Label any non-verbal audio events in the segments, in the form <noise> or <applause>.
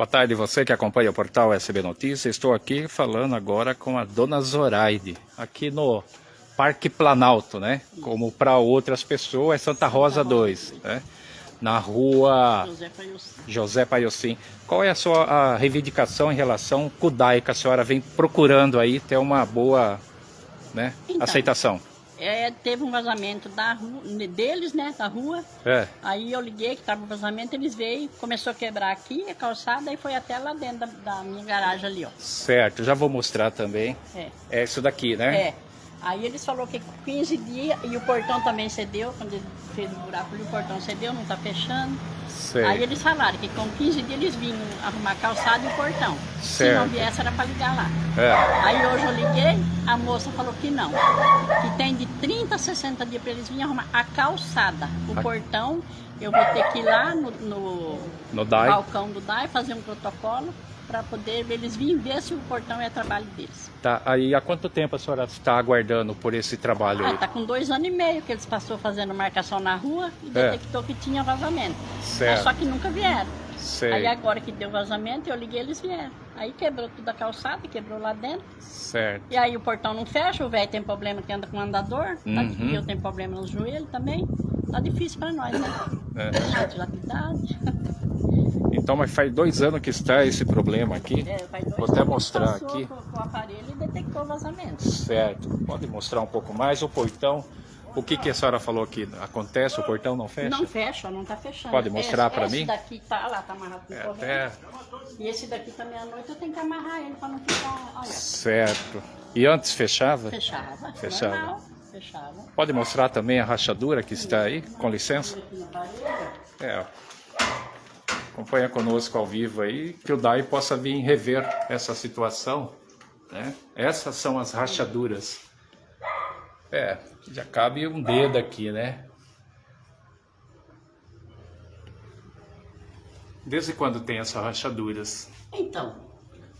Boa tarde, você que acompanha o portal SB Notícias. Estou aqui falando agora com a dona Zoraide, aqui no Parque Planalto, né? Como para outras pessoas, é Santa Rosa 2, né? Na rua José Paiocim. Qual é a sua a reivindicação em relação ao CUDAI que a senhora vem procurando aí ter uma boa né, então, aceitação? É, teve um vazamento da rua, deles, né, da rua. É. Aí eu liguei que estava o vazamento, eles veio, começou a quebrar aqui a calçada e foi até lá dentro da, da minha garagem ali, ó. Certo, já vou mostrar também. É. É isso daqui, né? É. Aí eles falou que 15 dias, e o portão também cedeu, quando ele fez o buraco ali, o portão cedeu, não tá fechando. Sei. Aí eles falaram que com 15 dias eles vinham arrumar a calçada e o portão. Se não Certo. viesse era para ligar lá. É. Aí hoje eu liguei, a moça falou que não. Que tem de 30 a 60 dias para eles virem arrumar a calçada. O A- portão, eu vou ter que ir lá no, no No balcão do DAI fazer um protocolo para poder eles virem ver se o portão é trabalho deles. Tá, aí há quanto tempo a senhora está aguardando por esse trabalho Ah, aí? tá com dois anos e meio que eles passou fazendo marcação na rua e É. detectou que tinha vazamento. Certo. Mas só que nunca vieram. Sei. Aí agora que deu vazamento, eu liguei eles vieram. Aí quebrou toda a calçada, quebrou lá dentro. Certo. E aí o portão não fecha, o velho tem problema que anda com andador, tá- Uhum. eu tenho problema no joelho também. Tá difícil pra nós, né? É. Gente idade. <laughs> Então, mas faz dois anos que está esse problema aqui. É, faz dois Vou até mostrar aqui. Com, o aparelho e detectou vazamento. Certo. Pode mostrar um pouco mais o portão. O que, que a senhora falou aqui? Acontece, o portão não fecha? Não fecha, não tá fechando. Pode mostrar esse, pra esse mim? daqui tá lá, tá amarrado com É, corrente. até... E esse daqui também à noite eu tenho que amarrar ele pra não ficar. Olha, Certo. E antes fechava? fechava. Fechava. Normal, fechava. Pode mostrar também a rachadura que está aí? Com licença. É. ó. Acompanha conosco ao vivo aí, que o DAI possa vir rever essa situação. Né? Essas são as rachaduras. É, já cabe um dedo aqui, né? Desde quando tem essas rachaduras? Então,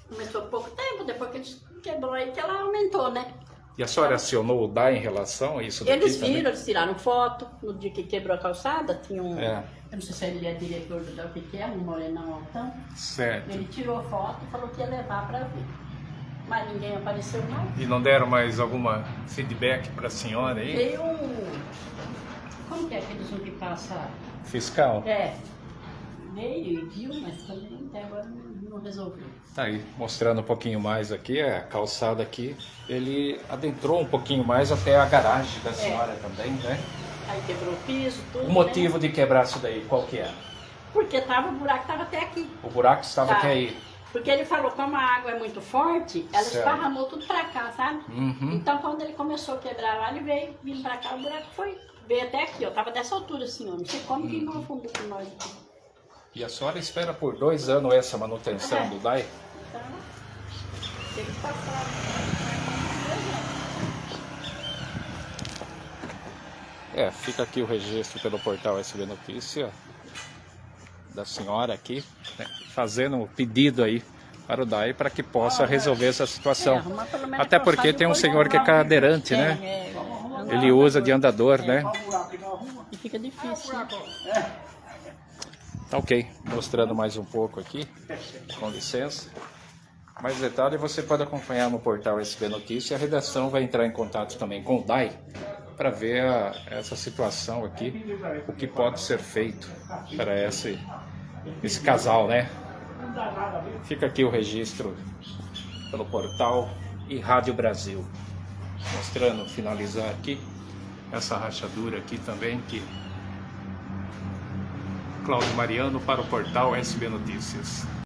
começou há pouco tempo, depois que quebrou aí que ela aumentou, né? E a senhora acionou o DAI em relação a isso daqui Eles também? viram, eles tiraram foto. No dia que quebrou a calçada, tinha um. É. Eu não sei se ele é diretor do o que é, um morenão altão. Certo. Ele tirou foto e falou que ia levar pra ver. Mas ninguém apareceu não. E não deram mais alguma feedback para a senhora aí? Veio um. Como que é aqueles um que passa. Fiscal? É. Veio e viu, mas também até agora não resolveu. Tá aí, mostrando um pouquinho mais aqui, é, a calçada aqui, ele adentrou um pouquinho mais até a garagem da senhora também, né? Aí quebrou o piso, tudo. O motivo né? de quebrar isso daí, qual que é? Porque tava, o buraco tava até aqui. O buraco estava Tá. até aí. Porque ele falou, como a água é muito forte, ela Certo. esparramou tudo pra cá, sabe? Uhum. Então quando ele começou a quebrar lá, ele veio vindo pra cá, o buraco foi. Veio até aqui, ó. Tava dessa altura assim, ó. Não sei como que não afundou com nós aqui. E a senhora espera por dois anos essa manutenção É. do DAI? Então, tem que passar. É, fica aqui o registro pelo portal SB Notícia da senhora aqui, né, fazendo um pedido aí para o DAI para que possa resolver essa É, situação. Até porque tem um senhor que é lá. cadeirante, É, né? é, é. Ele usa de andador, né? E fica difícil. né? Tá ok, mostrando mais um pouco aqui, com licença. Mais detalhe você pode acompanhar no portal SB Notícia. A redação vai entrar em contato também com o DAI para ver a- essa situação aqui, o que pode ser feito para esse, esse casal, né? Fica aqui o registro pelo portal e Rádio Brasil. Mostrando, finalizar aqui, essa rachadura aqui também que Cláudio Mariano para o portal SB Notícias.